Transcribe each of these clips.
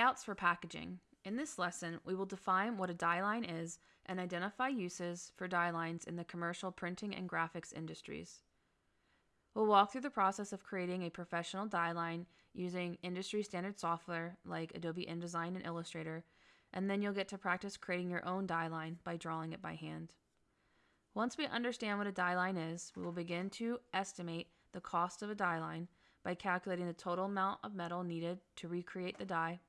Layouts for packaging. In this lesson, we will define what a die line is and identify uses for die lines in the commercial printing and graphics industries. We'll walk through the process of creating a professional die line using industry standard software like Adobe InDesign and Illustrator, and then you'll get to practice creating your own die line by drawing it by hand. Once we understand what a die line is, we will begin to estimate the cost of a die line by calculating the total amount of metal needed to recreate the die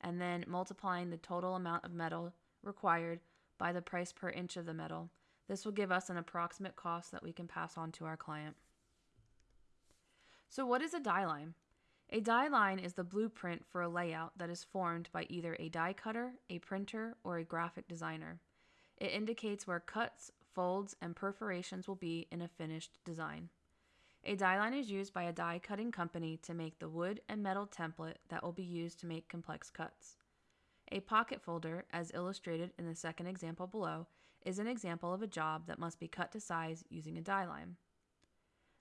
and then multiplying the total amount of metal required by the price per inch of the metal. This will give us an approximate cost that we can pass on to our client. So, what is a die line? A die line is the blueprint for a layout that is formed by either a die cutter, a printer, or a graphic designer. It indicates where cuts, folds, and perforations will be in a finished design. A die line is used by a die cutting company to make the wood and metal template that will be used to make complex cuts. A pocket folder, as illustrated in the second example below, is an example of a job that must be cut to size using a die line.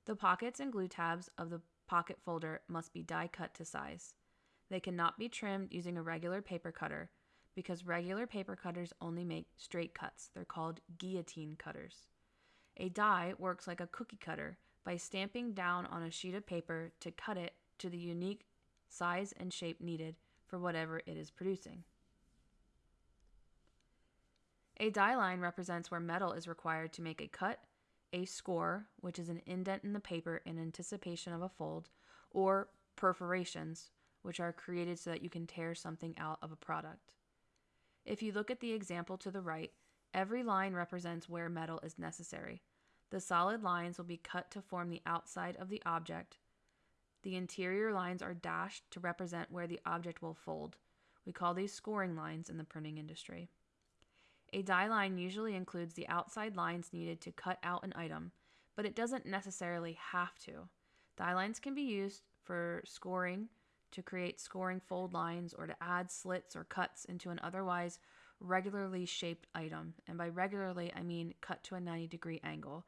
The pockets and glue tabs of the pocket folder must be die cut to size. They cannot be trimmed using a regular paper cutter because regular paper cutters only make straight cuts. They're called guillotine cutters. A die works like a cookie cutter by stamping down on a sheet of paper to cut it to the unique size and shape needed for whatever it is producing. A die line represents where metal is required to make a cut, a score, which is an indent in the paper in anticipation of a fold, or perforations, which are created so that you can tear something out of a product. If you look at the example to the right, every line represents where metal is necessary. The solid lines will be cut to form the outside of the object. The interior lines are dashed to represent where the object will fold. We call these scoring lines in the printing industry. A die line usually includes the outside lines needed to cut out an item, but it doesn't necessarily have to. Die lines can be used for scoring, to create scoring fold lines, or to add slits or cuts into an otherwise regularly shaped item. And by regularly, I mean cut to a 90 degree angle,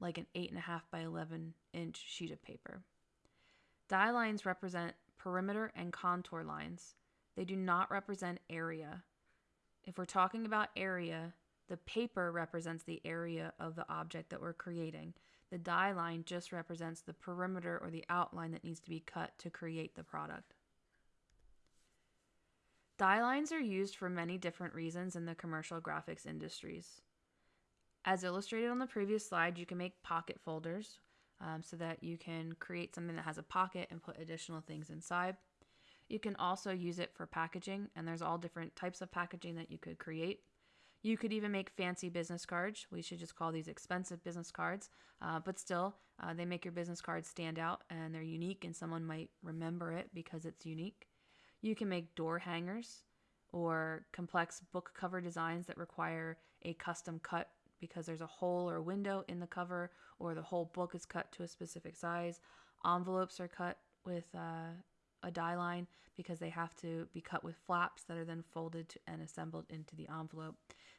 like an 8.5 by 11 inch sheet of paper. Die lines represent perimeter and contour lines. They do not represent area. If we're talking about area, the paper represents the area of the object that we're creating. The die line just represents the perimeter or the outline that needs to be cut to create the product. Die lines are used for many different reasons in the commercial graphics industries. As illustrated on the previous slide, you can make pocket folders um, so that you can create something that has a pocket and put additional things inside. You can also use it for packaging, and there's all different types of packaging that you could create. You could even make fancy business cards. We should just call these expensive business cards, uh, but still, uh, they make your business cards stand out and they're unique, and someone might remember it because it's unique. You can make door hangers or complex book cover designs that require a custom cut because there's a hole or window in the cover, or the whole book is cut to a specific size. Envelopes are cut with uh, a die line because they have to be cut with flaps that are then folded and assembled into the envelope.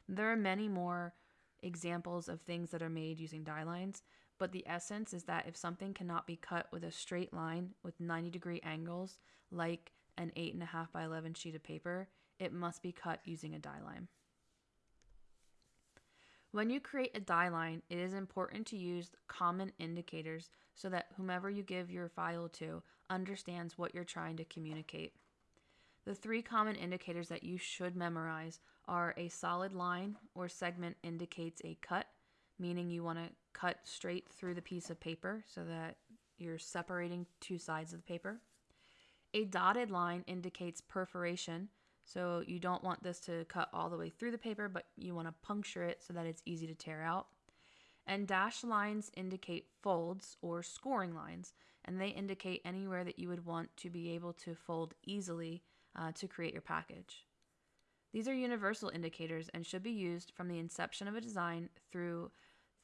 There are many more examples of things that are made using die lines, but the essence is that if something cannot be cut with a straight line with 90 degree angles, like an 8.5 by 11 sheet of paper, it must be cut using a die line. When you create a die line, it is important to use common indicators so that whomever you give your file to understands what you're trying to communicate. The three common indicators that you should memorize are a solid line or segment indicates a cut, meaning you want to cut straight through the piece of paper so that you're separating two sides of the paper. A dotted line indicates perforation, so you don't want this to cut all the way through the paper, but you want to puncture it so that it's easy to tear out. And dashed lines indicate folds or scoring lines, and they indicate anywhere that you would want to be able to fold easily uh, to create your package. These are universal indicators and should be used from the inception of a design through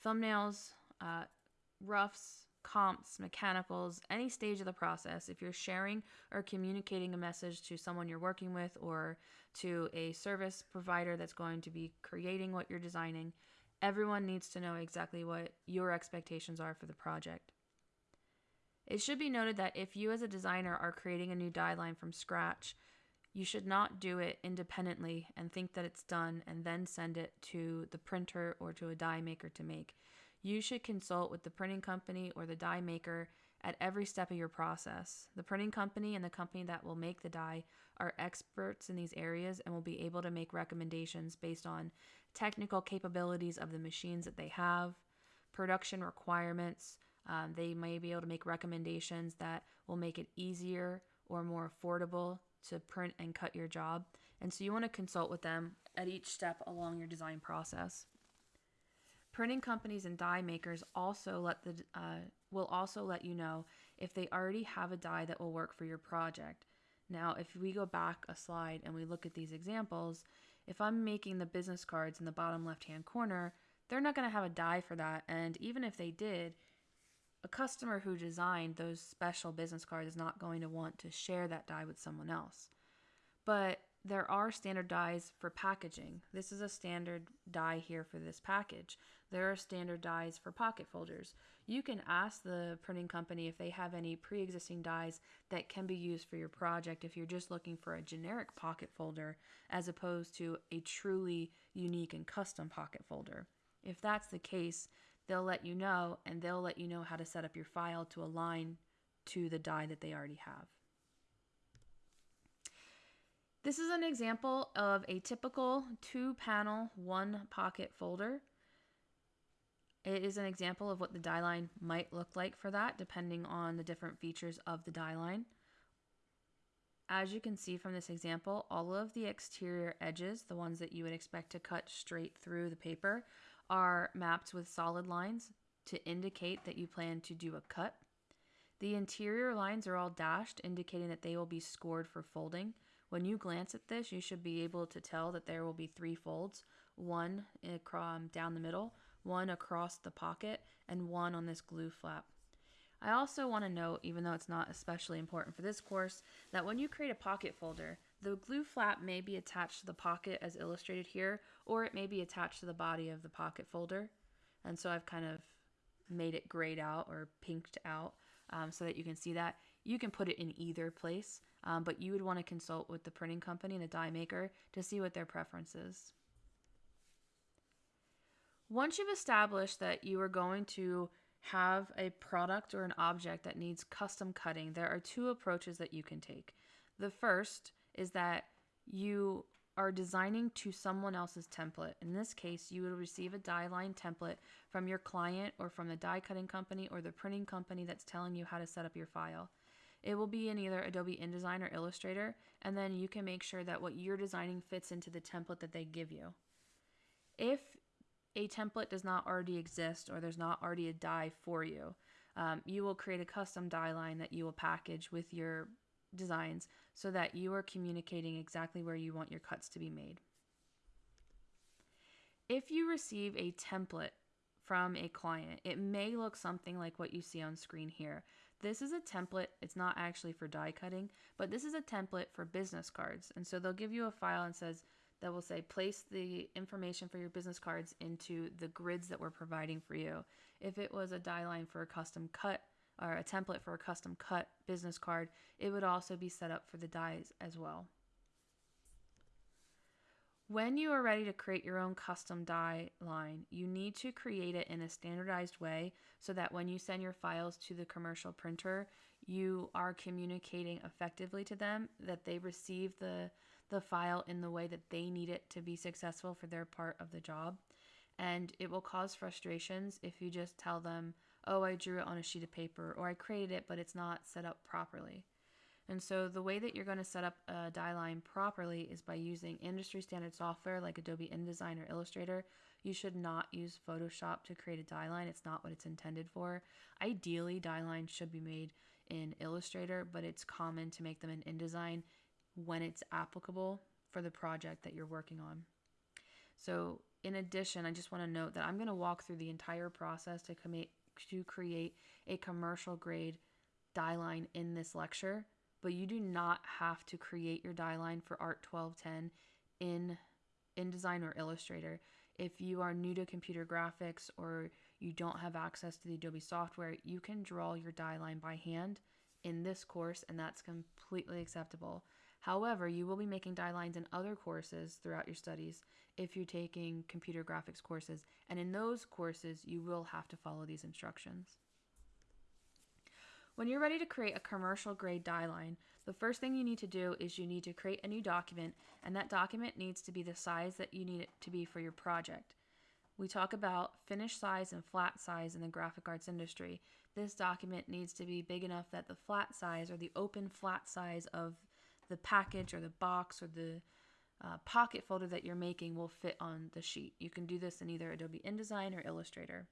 thumbnails, uh, roughs, comps, mechanicals, any stage of the process, if you're sharing or communicating a message to someone you're working with or to a service provider that's going to be creating what you're designing, everyone needs to know exactly what your expectations are for the project. It should be noted that if you as a designer are creating a new die line from scratch, You should not do it independently and think that it's done and then send it to the printer or to a die maker to make. You should consult with the printing company or the die maker at every step of your process. The printing company and the company that will make the die are experts in these areas and will be able to make recommendations based on technical capabilities of the machines that they have, production requirements. Um, they may be able to make recommendations that will make it easier or more affordable to print and cut your job. And so you want to consult with them at each step along your design process. Printing companies and die makers also let the uh, will also let you know if they already have a die that will work for your project. Now, if we go back a slide and we look at these examples, if I'm making the business cards in the bottom left hand corner, they're not going to have a die for that. And even if they did, a customer who designed those special business cards is not going to want to share that die with someone else. But there are standard dies for packaging. This is a standard die here for this package. There are standard dies for pocket folders. You can ask the printing company if they have any pre existing dies that can be used for your project if you're just looking for a generic pocket folder as opposed to a truly unique and custom pocket folder. If that's the case, they'll let you know and they'll let you know how to set up your file to align to the die that they already have. This is an example of a typical two panel, one pocket folder. It is an example of what the die line might look like for that, depending on the different features of the die line. As you can see from this example, all of the exterior edges, the ones that you would expect to cut straight through the paper, are mapped with solid lines to indicate that you plan to do a cut. The interior lines are all dashed, indicating that they will be scored for folding. When you glance at this, you should be able to tell that there will be three folds, one down the middle, one across the pocket, and one on this glue flap. I also want to note, even though it's not especially important for this course, that when you create a pocket folder, the glue flap may be attached to the pocket as illustrated here, or it may be attached to the body of the pocket folder. And so I've kind of made it grayed out or pinked out um, so that you can see that. You can put it in either place, um, but you would want to consult with the printing company and the die maker to see what their preference is. Once you've established that you are going to have a product or an object that needs custom cutting, there are two approaches that you can take. The first is that you are designing to someone else's template. In this case, you would receive a die line template from your client or from the die cutting company or the printing company that's telling you how to set up your file. It will be in either Adobe InDesign or Illustrator, and then you can make sure that what you're designing fits into the template that they give you. If a template does not already exist or there's not already a die for you, um, you will create a custom die line that you will package with your designs so that you are communicating exactly where you want your cuts to be made. If you receive a template from a client, it may look something like what you see on screen here. This is a template, it's not actually for die cutting, but this is a template for business cards. And so they'll give you a file and says, that will say place the information for your business cards into the grids that we're providing for you. If it was a die line for a custom cut or a template for a custom cut business card, it would also be set up for the dies as well. When you are ready to create your own custom die line, you need to create it in a standardized way so that when you send your files to the commercial printer, you are communicating effectively to them that they receive the the file in the way that they need it to be successful for their part of the job. And it will cause frustrations if you just tell them, oh, I drew it on a sheet of paper or I created it, but it's not set up properly. And so the way that you're going to set up a die line properly is by using industry standard software like Adobe InDesign or Illustrator. You should not use Photoshop to create a die line. It's not what it's intended for. Ideally, die lines should be made in Illustrator, but it's common to make them in InDesign when it's applicable for the project that you're working on. So, in addition, I just want to note that I'm going to walk through the entire process to, to create a commercial grade die line in this lecture, but you do not have to create your die line for Art 1210 in InDesign or Illustrator. If you are new to computer graphics or you don't have access to the Adobe software, you can draw your die line by hand in this course, and that's completely acceptable. However, you will be making die lines in other courses throughout your studies if you're taking computer graphics courses, and in those courses, you will have to follow these instructions. When you're ready to create a commercial grade die line, the first thing you need to do is you need to create a new document, and that document needs to be the size that you need it to be for your project. We talk about finish size and flat size in the graphic arts industry. This document needs to be big enough that the flat size or the open flat size of the package or the box or the uh, pocket folder that you're making will fit on the sheet. You can do this in either Adobe InDesign or Illustrator.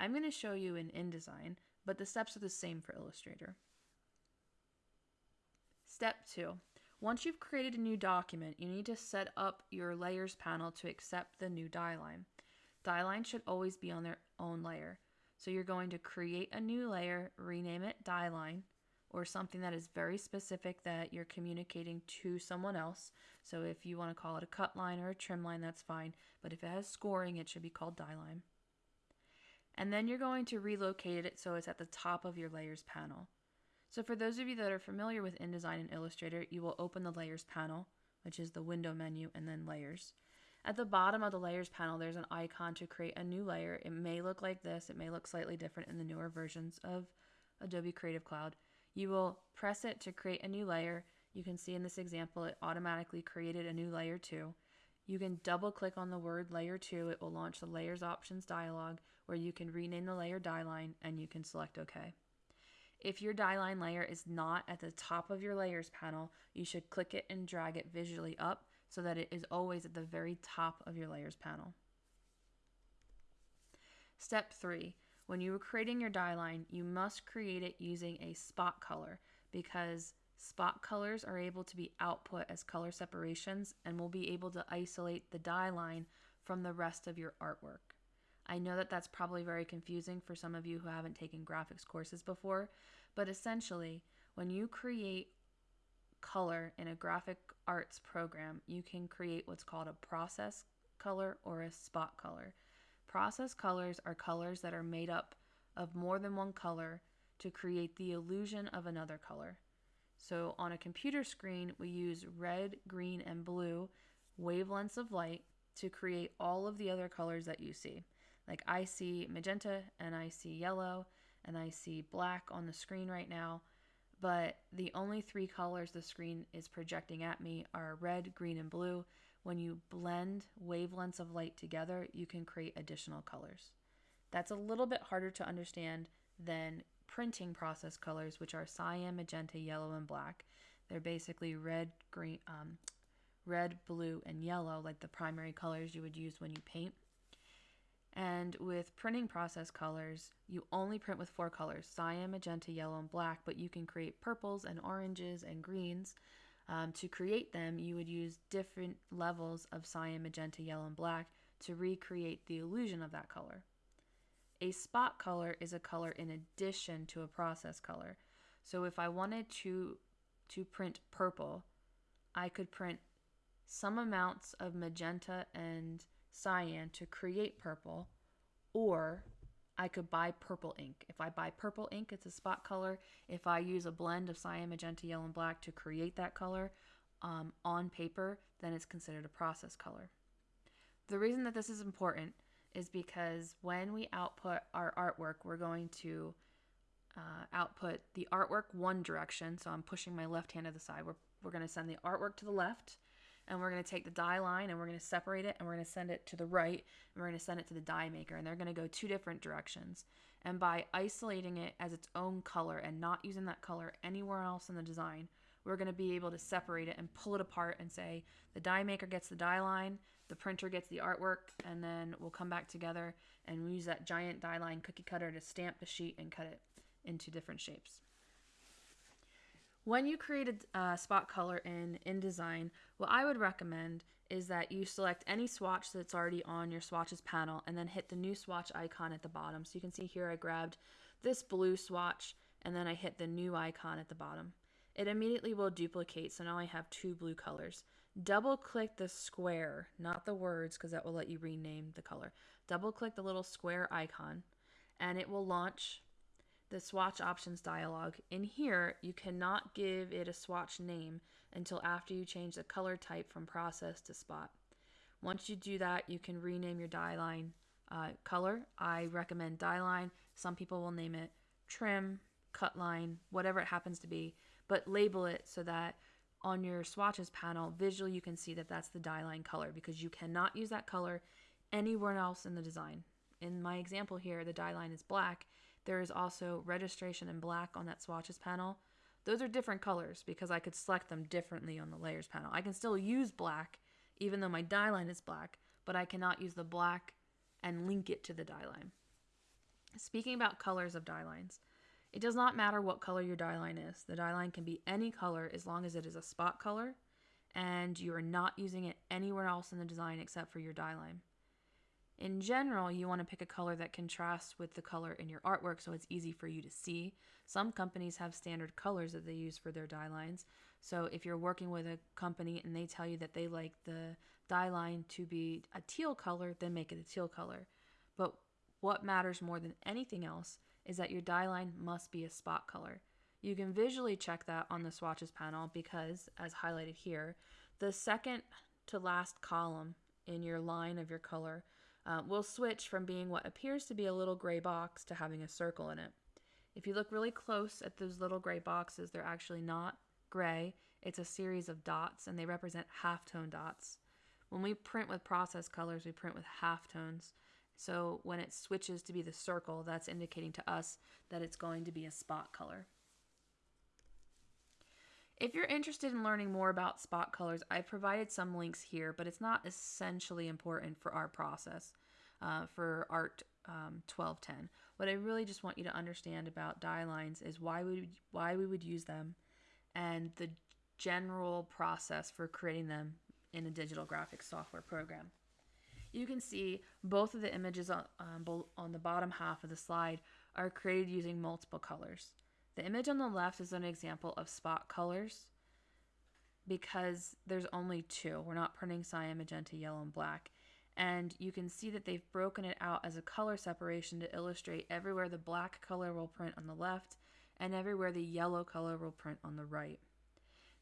I'm going to show you in InDesign, but the steps are the same for Illustrator. Step 2. Once you've created a new document, you need to set up your layers panel to accept the new die line. Die lines should always be on their own layer. So you're going to create a new layer, rename it die line, or something that is very specific that you're communicating to someone else. So if you want to call it a cut line or a trim line, that's fine. But if it has scoring, it should be called die line. And then you're going to relocate it so it's at the top of your layers panel. So for those of you that are familiar with InDesign and Illustrator, you will open the layers panel, which is the window menu, and then layers. At the bottom of the layers panel, there's an icon to create a new layer. It may look like this. It may look slightly different in the newer versions of Adobe Creative Cloud. You will press it to create a new layer. You can see in this example, it automatically created a new layer 2. You can double click on the word layer 2. It will launch the layers options dialog where you can rename the layer die line and you can select OK. If your die line layer is not at the top of your layers panel, you should click it and drag it visually up so that it is always at the very top of your layers panel. Step 3. When you are creating your die line, you must create it using a spot color because spot colors are able to be output as color separations and will be able to isolate the die line from the rest of your artwork. I know that that's probably very confusing for some of you who haven't taken graphics courses before, but essentially, when you create color in a graphic arts program, you can create what's called a process color or a spot color. Process colors are colors that are made up of more than one color to create the illusion of another color. So on a computer screen, we use red, green, and blue wavelengths of light to create all of the other colors that you see. Like I see magenta and I see yellow and I see black on the screen right now but the only three colors the screen is projecting at me are red, green, and blue. When you blend wavelengths of light together, you can create additional colors. That's a little bit harder to understand than printing process colors, which are cyan, magenta, yellow, and black. They're basically red, green, um, red, blue, and yellow, like the primary colors you would use when you paint. And with printing process colors, you only print with four colors cyan, magenta, yellow, and black, but you can create purples and oranges and greens. Um, to create them, you would use different levels of cyan, magenta, yellow, and black to recreate the illusion of that color. A spot color is a color in addition to a process color. So if I wanted to, to print purple, I could print some amounts of magenta and cyan to create purple, or I could buy purple ink. If I buy purple ink, it's a spot color. If I use a blend of cyan, magenta, yellow, and black to create that color um, on paper, then it's considered a process color. The reason that this is important is because when we output our artwork, we're going to uh, output the artwork one direction. So I'm pushing my left hand to the side. We're, we're going to send the artwork to the left and we're going to take the die line and we're going to separate it and we're going to send it to the right and we're going to send it to the die maker and they're going to go two different directions. And by isolating it as its own color and not using that color anywhere else in the design, we're going to be able to separate it and pull it apart and say the die maker gets the die line, the printer gets the artwork, and then we'll come back together and we use that giant die line cookie cutter to stamp the sheet and cut it into different shapes. When you create a uh, spot color in InDesign, what I would recommend is that you select any swatch that's already on your swatches panel and then hit the new swatch icon at the bottom. So you can see here I grabbed this blue swatch and then I hit the new icon at the bottom. It immediately will duplicate, so now I have two blue colors. Double click the square, not the words because that will let you rename the color. Double click the little square icon and it will launch the swatch options dialog. In here, you cannot give it a swatch name until after you change the color type from process to spot. Once you do that, you can rename your die line uh, color. I recommend die line. Some people will name it trim, cut line, whatever it happens to be, but label it so that on your swatches panel, visually you can see that that's the die line color because you cannot use that color anywhere else in the design. In my example here, the die line is black. There is also registration in black on that swatches panel. Those are different colors because I could select them differently on the layers panel. I can still use black even though my die line is black, but I cannot use the black and link it to the die line. Speaking about colors of die lines, it does not matter what color your die line is. The die line can be any color as long as it is a spot color and you are not using it anywhere else in the design except for your die line. In general, you want to pick a color that contrasts with the color in your artwork so it's easy for you to see. Some companies have standard colors that they use for their die lines. So if you're working with a company and they tell you that they like the die line to be a teal color, then make it a teal color. But what matters more than anything else is that your die line must be a spot color. You can visually check that on the swatches panel because, as highlighted here, the second to last column in your line of your color uh, will switch from being what appears to be a little gray box to having a circle in it. If you look really close at those little gray boxes, they're actually not gray. It's a series of dots and they represent halftone dots. When we print with process colors, we print with halftones. So when it switches to be the circle, that's indicating to us that it's going to be a spot color. If you're interested in learning more about spot colors, I've provided some links here, but it's not essentially important for our process uh, for ART um, 1210. What I really just want you to understand about die lines is why we, why we would use them and the general process for creating them in a digital graphics software program. You can see both of the images on, um, on the bottom half of the slide are created using multiple colors. The image on the left is an example of spot colors because there's only two. We're not printing cyan, magenta, yellow, and black. And you can see that they've broken it out as a color separation to illustrate everywhere the black color will print on the left and everywhere the yellow color will print on the right.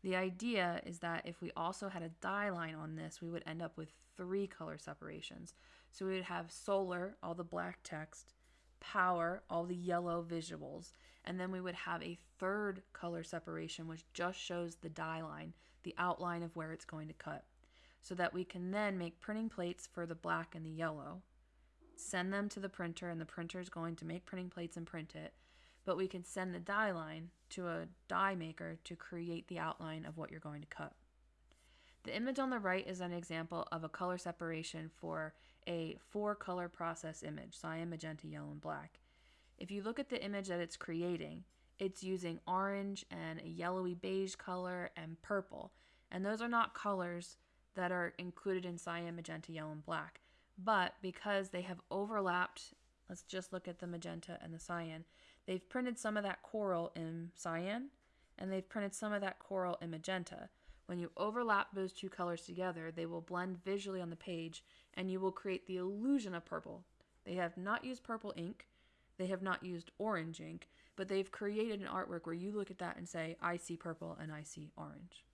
The idea is that if we also had a die line on this, we would end up with three color separations. So we would have solar, all the black text, power, all the yellow visuals, and then we would have a third color separation which just shows the die line, the outline of where it's going to cut, so that we can then make printing plates for the black and the yellow, send them to the printer, and the printer is going to make printing plates and print it, but we can send the die line to a die maker to create the outline of what you're going to cut. The image on the right is an example of a color separation for a four color process image, cyan, magenta, yellow, and black. If you look at the image that it's creating, it's using orange and a yellowy beige color and purple. And those are not colors that are included in cyan, magenta, yellow, and black. But because they have overlapped, let's just look at the magenta and the cyan, they've printed some of that coral in cyan and they've printed some of that coral in magenta. When you overlap those two colors together, they will blend visually on the page and you will create the illusion of purple. They have not used purple ink, they have not used orange ink, but they've created an artwork where you look at that and say, I see purple and I see orange.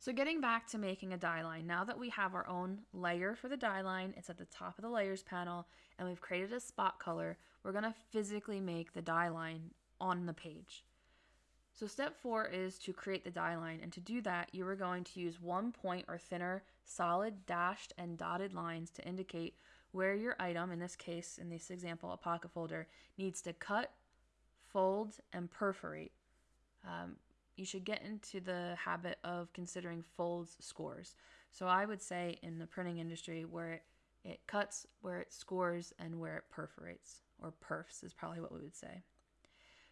So getting back to making a die line, now that we have our own layer for the die line, it's at the top of the layers panel, and we've created a spot color, we're gonna physically make the die line on the page. So step four is to create the die line. And to do that, you are going to use one point or thinner solid dashed and dotted lines to indicate where your item, in this case, in this example, a pocket folder, needs to cut, fold, and perforate. Um, you should get into the habit of considering folds scores. So I would say in the printing industry where it, it cuts, where it scores, and where it perforates, or perfs is probably what we would say.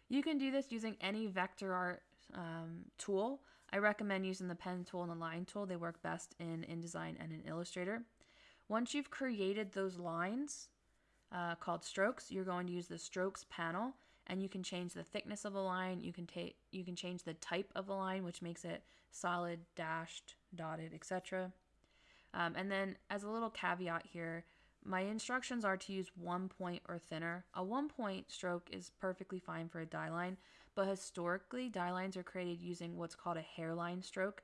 You can do this using any vector art um, tool. I recommend using the pen tool and the line tool. They work best in InDesign and in Illustrator. Once you've created those lines uh, called strokes, you're going to use the strokes panel and you can change the thickness of the line. You can take you can change the type of the line, which makes it solid, dashed, dotted, etc. Um, and then as a little caveat here, my instructions are to use one point or thinner. A one point stroke is perfectly fine for a die line, but historically, die lines are created using what's called a hairline stroke.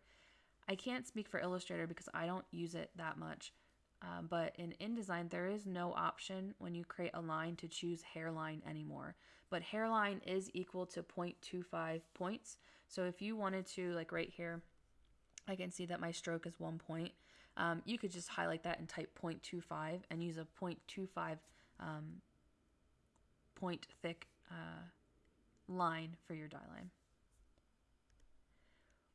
I can't speak for Illustrator because I don't use it that much. Um, but in InDesign, there is no option when you create a line to choose hairline anymore. But hairline is equal to 0.25 points. So if you wanted to, like right here, I can see that my stroke is one point. Um, you could just highlight that and type 0.25 and use a 0.25 um, point thick uh, line for your die line.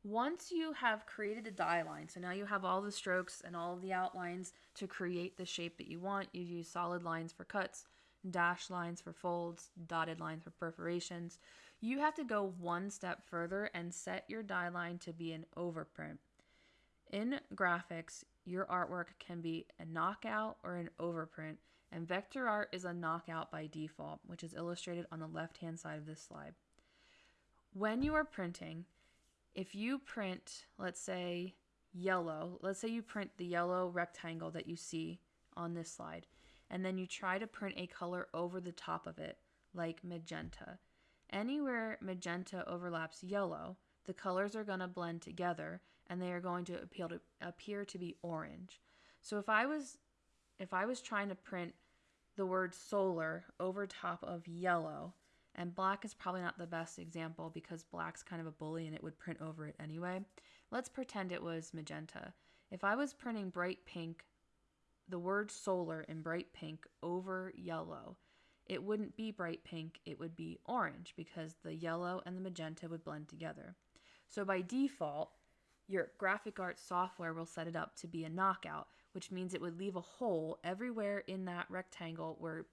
Once you have created the die line, so now you have all the strokes and all the outlines to create the shape that you want, you use solid lines for cuts, dashed lines for folds, dotted lines for perforations. You have to go one step further and set your die line to be an overprint. In graphics, your artwork can be a knockout or an overprint, and vector art is a knockout by default, which is illustrated on the left hand side of this slide. When you are printing, if you print, let's say, yellow, let's say you print the yellow rectangle that you see on this slide, and then you try to print a color over the top of it, like magenta. Anywhere magenta overlaps yellow, the colors are going to blend together and they are going to appeal to appear to be orange. So if I was if I was trying to print the word solar over top of yellow, and black is probably not the best example because black's kind of a bully and it would print over it anyway. Let's pretend it was magenta. If I was printing bright pink, the word solar in bright pink over yellow, it wouldn't be bright pink, it would be orange because the yellow and the magenta would blend together. So by default, your graphic arts software will set it up to be a knockout, which means it would leave a hole everywhere in that rectangle where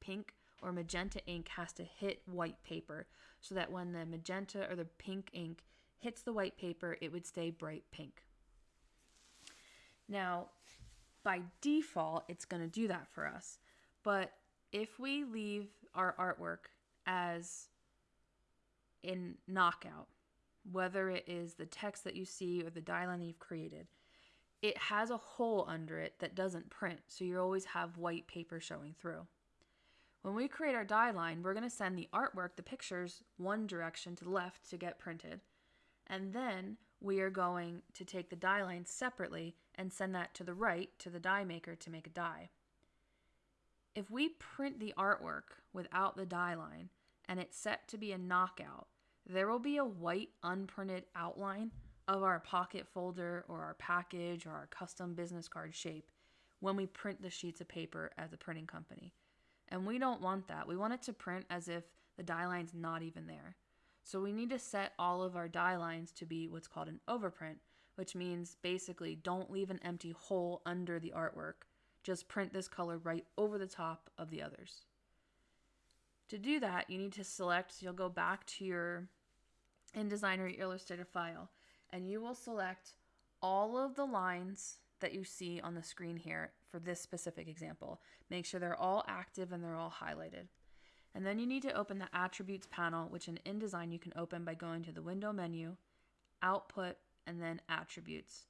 pink or magenta ink has to hit white paper so that when the magenta or the pink ink hits the white paper, it would stay bright pink. Now, by default, it's going to do that for us. But if we leave our artwork as in knockout, whether it is the text that you see or the line that you've created, it has a hole under it that doesn't print, so you always have white paper showing through. When we create our die line, we're going to send the artwork, the pictures, one direction to the left to get printed. And then we are going to take the die line separately and send that to the right to the die maker to make a die. If we print the artwork without the die line and it's set to be a knockout, there will be a white unprinted outline of our pocket folder or our package or our custom business card shape when we print the sheets of paper as a printing company. And we don't want that. We want it to print as if the die line's not even there. So we need to set all of our die lines to be what's called an overprint, which means basically don't leave an empty hole under the artwork. Just print this color right over the top of the others. To do that, you need to select, you'll go back to your InDesign or Illustrator file, and you will select all of the lines that you see on the screen here for this specific example. Make sure they're all active and they're all highlighted. And then you need to open the Attributes panel, which in InDesign you can open by going to the Window menu, Output, and then Attributes.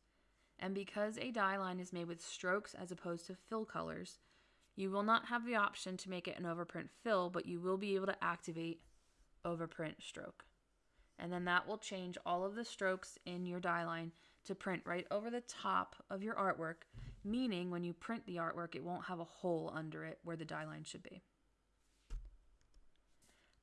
And because a die line is made with strokes as opposed to fill colors, you will not have the option to make it an overprint fill, but you will be able to activate overprint stroke. And then that will change all of the strokes in your die line to print right over the top of your artwork, meaning when you print the artwork, it won't have a hole under it where the die line should be.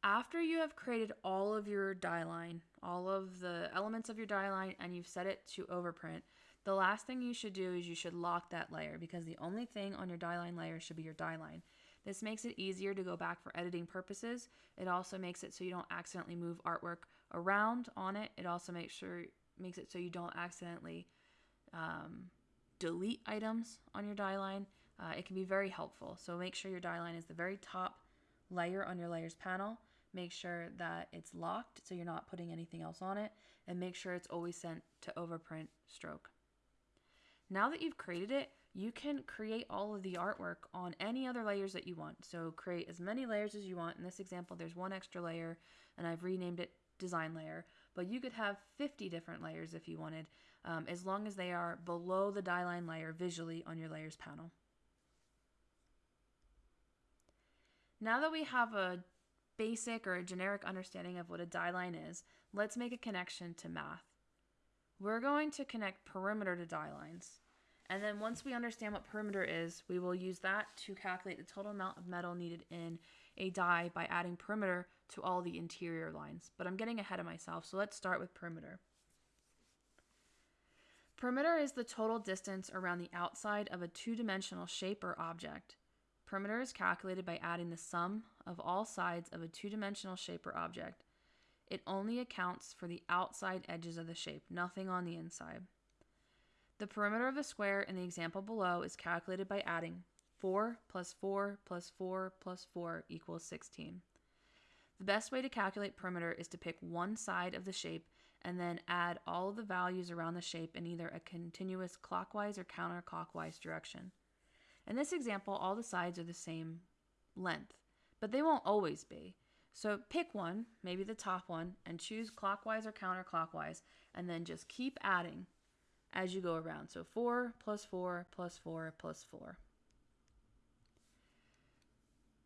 After you have created all of your die line, all of the elements of your die line, and you've set it to overprint, the last thing you should do is you should lock that layer because the only thing on your die line layer should be your die line. This makes it easier to go back for editing purposes. It also makes it so you don't accidentally move artwork around on it. It also makes sure makes it so you don't accidentally um, delete items on your die line. Uh, it can be very helpful. So make sure your die line is the very top layer on your layers panel. Make sure that it's locked so you're not putting anything else on it, and make sure it's always sent to overprint stroke. Now that you've created it, you can create all of the artwork on any other layers that you want. So create as many layers as you want. In this example, there's one extra layer and I've renamed it design layer, but you could have 50 different layers if you wanted, um, as long as they are below the die line layer visually on your layers panel. Now that we have a basic or a generic understanding of what a die line is, let's make a connection to math. We're going to connect perimeter to die lines. And then once we understand what perimeter is, we will use that to calculate the total amount of metal needed in a die by adding perimeter to all the interior lines. But I'm getting ahead of myself, so let's start with perimeter. Perimeter is the total distance around the outside of a two-dimensional shape or object. Perimeter is calculated by adding the sum of all sides of a two-dimensional shape or object. It only accounts for the outside edges of the shape, nothing on the inside. The perimeter of the square in the example below is calculated by adding 4 plus 4 plus 4 plus 4 equals 16. The best way to calculate perimeter is to pick one side of the shape and then add all of the values around the shape in either a continuous clockwise or counterclockwise direction. In this example, all the sides are the same length, but they won't always be. So pick one, maybe the top one, and choose clockwise or counterclockwise, and then just keep adding as you go around. So 4 plus 4 plus 4 plus 4.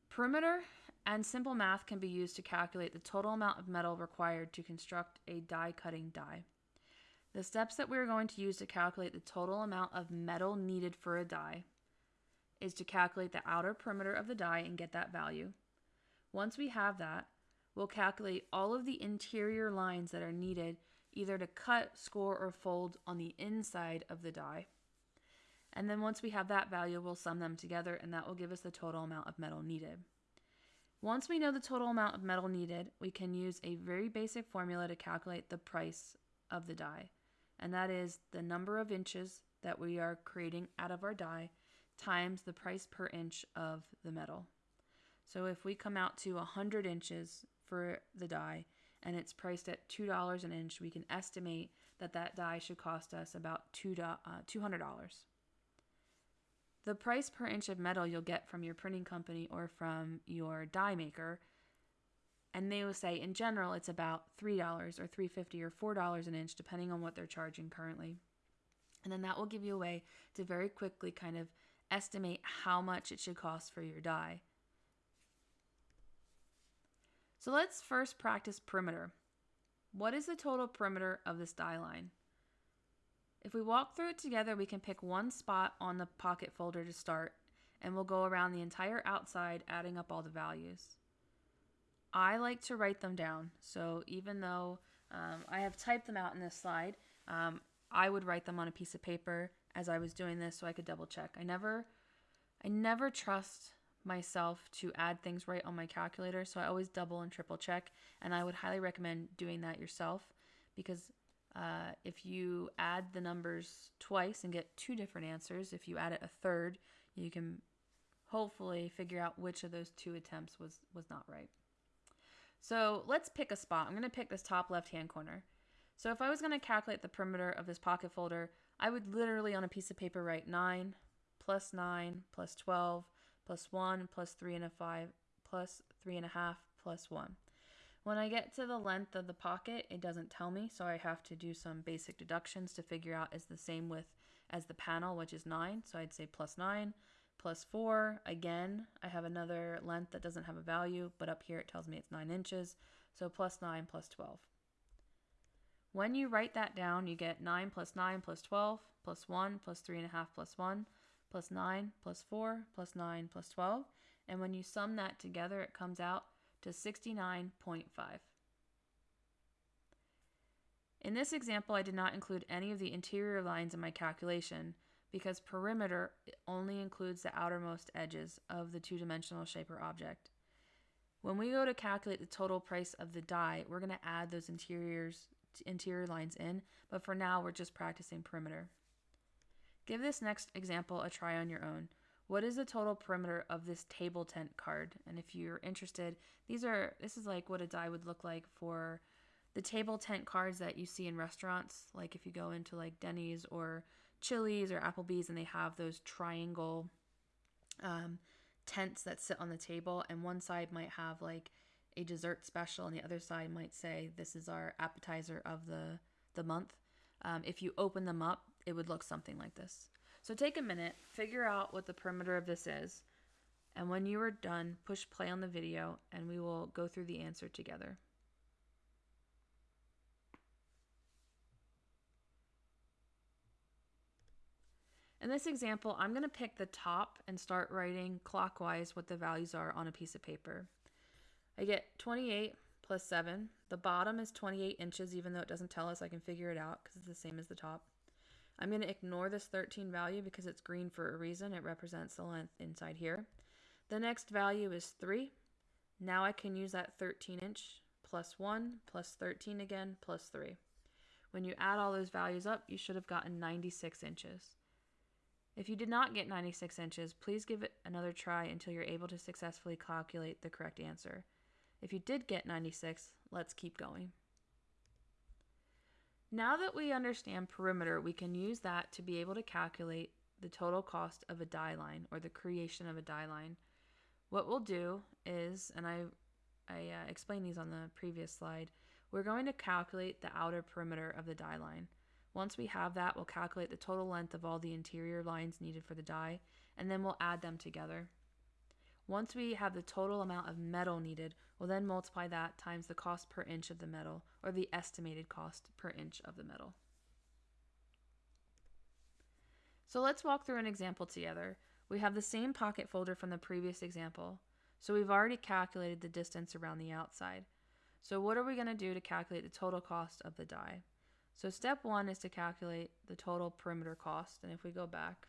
Perimeter and simple math can be used to calculate the total amount of metal required to construct a die cutting die. The steps that we're going to use to calculate the total amount of metal needed for a die is to calculate the outer perimeter of the die and get that value. Once we have that, we'll calculate all of the interior lines that are needed either to cut, score, or fold on the inside of the die. And then once we have that value, we'll sum them together and that will give us the total amount of metal needed. Once we know the total amount of metal needed, we can use a very basic formula to calculate the price of the die. And that is the number of inches that we are creating out of our die times the price per inch of the metal. So if we come out to 100 inches for the die and it's priced at $2 an inch, we can estimate that that die should cost us about $200. Uh, the price per inch of metal you'll get from your printing company or from your die maker, and they will say in general it's about $3 or $3.50 or $4 an inch, depending on what they're charging currently. And then that will give you a way to very quickly kind of estimate how much it should cost for your die. So let's first practice perimeter. What is the total perimeter of this die line? If we walk through it together, we can pick one spot on the pocket folder to start, and we'll go around the entire outside, adding up all the values. I like to write them down, so even though um, I have typed them out in this slide, um, I would write them on a piece of paper as I was doing this so I could double check. I never, I never trust myself to add things right on my calculator. So I always double and triple check. And I would highly recommend doing that yourself because uh, if you add the numbers twice and get two different answers, if you add it a third, you can hopefully figure out which of those two attempts was, was not right. So let's pick a spot. I'm going to pick this top left hand corner. So if I was going to calculate the perimeter of this pocket folder, I would literally on a piece of paper write 9 plus 9 plus 12 plus 1 plus 3 and a 5 plus 3 and a half plus 1. When I get to the length of the pocket, it doesn't tell me, so I have to do some basic deductions to figure out is the same width as the panel, which is 9. So I'd say plus 9, plus 4. Again, I have another length that doesn't have a value, but up here it tells me it's 9 inches. So plus 9 plus 12. When you write that down, you get 9 plus 9 plus 12 plus 1 plus 3.5 plus 1 plus 9 plus 4 plus 9 plus 12. And when you sum that together, it comes out to 69.5. In this example, I did not include any of the interior lines in my calculation because perimeter only includes the outermost edges of the two-dimensional shape or object. When we go to calculate the total price of the die, we're going to add those interiors interior lines in, but for now we're just practicing perimeter. Give this next example a try on your own. What is the total perimeter of this table tent card? And if you're interested, these are this is like what a die would look like for the table tent cards that you see in restaurants, like if you go into like Denny's or Chili's or Applebee's and they have those triangle um, tents that sit on the table, and one side might have like a dessert special, and the other side might say this is our appetizer of the the month. Um, if you open them up, it would look something like this. So take a minute, figure out what the perimeter of this is, And when you are done, push play on the video and we will go through the answer together. In this example, I'm going to pick the top and start writing clockwise what the values are on a piece of paper. I get 28 plus 7. The bottom is 28 inches, even though it doesn't tell us. I can figure it out because it's the same as the top. I'm going to ignore this 13 value because it's green for a reason. It represents the length inside here. The next value is 3. Now I can use that 13 inch plus 1 plus 13 again plus 3. When you add all those values up, you should have gotten 96 inches. If you did not get 96 inches, please give it another try until you're able to successfully calculate the correct answer. If you did get 96, let's keep going. Now that we understand perimeter, we can use that to be able to calculate the total cost of a die line or the creation of a die line. What we'll do is, and I, I uh, explained these on the previous slide, we're going to calculate the outer perimeter of the die line. Once we have that, we'll calculate the total length of all the interior lines needed for the die, and then we'll add them together. Once we have the total amount of metal needed, we'll then multiply that times the cost per inch of the metal, or the estimated cost per inch of the metal. So let's walk through an example together. We have the same pocket folder from the previous example, so we've already calculated the distance around the outside. So what are we going to do to calculate the total cost of the die? So step one is to calculate the total perimeter cost, and if we go back,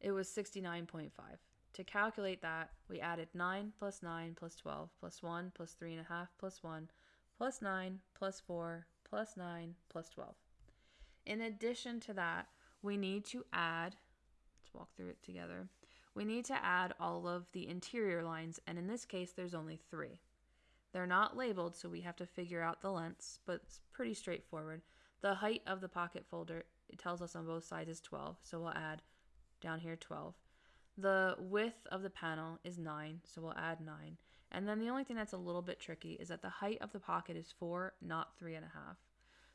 it was 69.5. To calculate that, we added 9 plus 9 plus 12 plus 1 plus 3.5 plus 1 plus 9 plus 4 plus 9 plus 12. In addition to that, we need to add, let's walk through it together, we need to add all of the interior lines, and in this case, there's only three. They're not labeled, so we have to figure out the lengths, but it's pretty straightforward. The height of the pocket folder, it tells us on both sides is 12, so we'll add down here 12. The width of the panel is 9, so we'll add 9. And then the only thing that's a little bit tricky is that the height of the pocket is 4, not 3.5.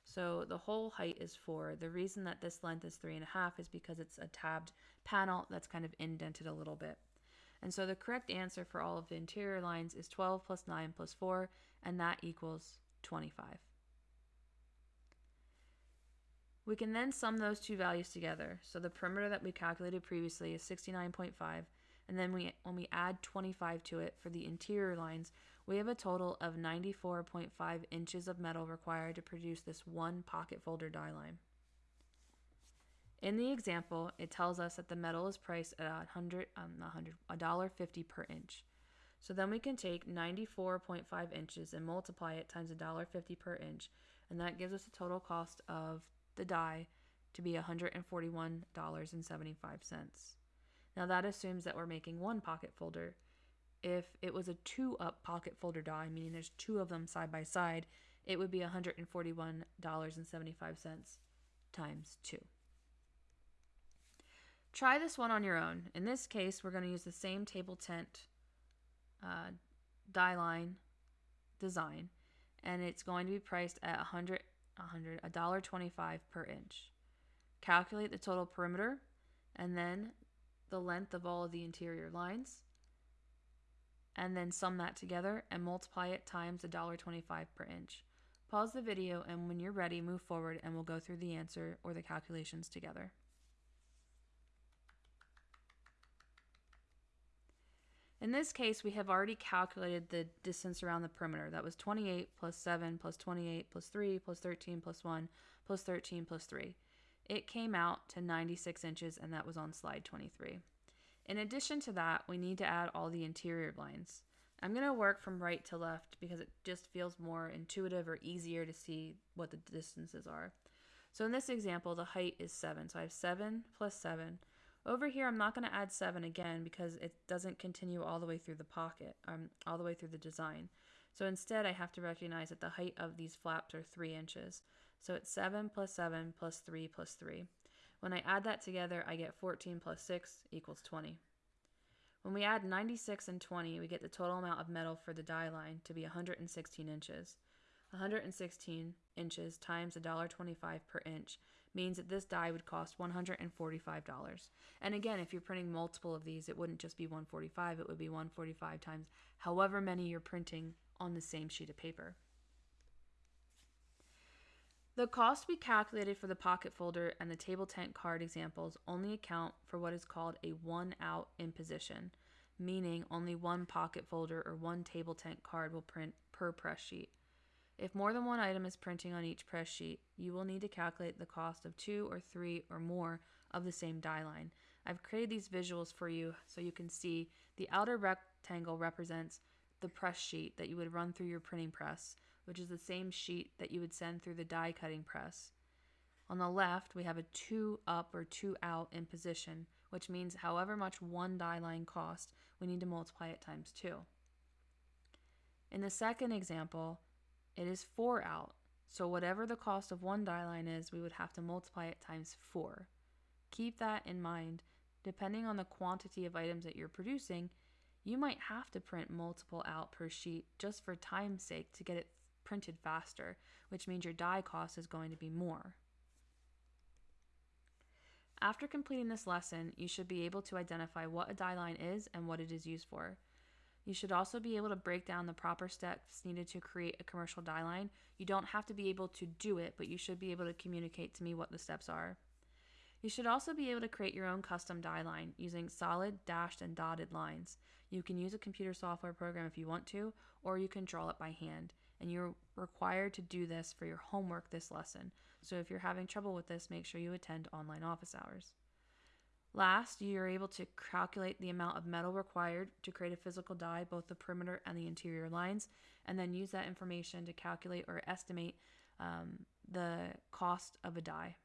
So the whole height is 4. The reason that this length is 3.5 is because it's a tabbed panel that's kind of indented a little bit. And so the correct answer for all of the interior lines is 12 plus 9 plus 4, and that equals 25. We can then sum those two values together. So the perimeter that we calculated previously is 69.5, and then we when we add 25 to it for the interior lines, we have a total of 94.5 inches of metal required to produce this one pocket folder die line. In the example, it tells us that the metal is priced at 100, um, not 100, $1.50 per inch. So then we can take 94.5 inches and multiply it times $1.50 per inch, and that gives us a total cost of the die to be $141.75. Now that assumes that we're making one pocket folder. If it was a two up pocket folder die, meaning there's two of them side by side, it would be $141.75 times two. Try this one on your own. In this case, we're going to use the same table tent uh, die line design, and it's going to be priced at 100 100 $1.25 per inch. Calculate the total perimeter and then the length of all of the interior lines and then sum that together and multiply it times $1.25 per inch. Pause the video and when you're ready, move forward and we'll go through the answer or the calculations together. In this case, we have already calculated the distance around the perimeter. That was 28 plus 7 plus 28 plus 3 plus 13 plus 1 plus 13 plus 3. It came out to 96 inches, and that was on slide 23. In addition to that, we need to add all the interior blinds. I'm going to work from right to left because it just feels more intuitive or easier to see what the distances are. So in this example, the height is 7. So I have 7 plus 7 over here, I'm not going to add 7 again because it doesn't continue all the way through the pocket, um, all the way through the design. So instead, I have to recognize that the height of these flaps are 3 inches. So it's 7 plus 7 plus 3 plus 3. When I add that together, I get 14 plus 6 equals 20. When we add 96 and 20, we get the total amount of metal for the die line to be 116 inches. 116 inches times $1.25 per inch means that this die would cost $145. And again, if you're printing multiple of these, it wouldn't just be 145, it would be 145 times however many you're printing on the same sheet of paper. The cost we calculated for the pocket folder and the table tent card examples only account for what is called a one out imposition, meaning only one pocket folder or one table tent card will print per press sheet. If more than one item is printing on each press sheet, you will need to calculate the cost of two or three or more of the same die line. I've created these visuals for you so you can see the outer rectangle represents the press sheet that you would run through your printing press which is the same sheet that you would send through the die cutting press. On the left, we have a 2 up or 2 out imposition, which means however much one die line cost, we need to multiply it times 2. In the second example, it is 4 out, so whatever the cost of one die line is, we would have to multiply it times 4. Keep that in mind. Depending on the quantity of items that you're producing, you might have to print multiple out per sheet just for time's sake to get it printed faster, which means your die cost is going to be more. After completing this lesson, you should be able to identify what a die line is and what it is used for. You should also be able to break down the proper steps needed to create a commercial die line. You don't have to be able to do it, but you should be able to communicate to me what the steps are. You should also be able to create your own custom die line using solid, dashed, and dotted lines. You can use a computer software program if you want to, or you can draw it by hand and you're required to do this for your homework this lesson. So if you're having trouble with this, make sure you attend online office hours. Last, you're able to calculate the amount of metal required to create a physical die, both the perimeter and the interior lines, and then use that information to calculate or estimate um, the cost of a die.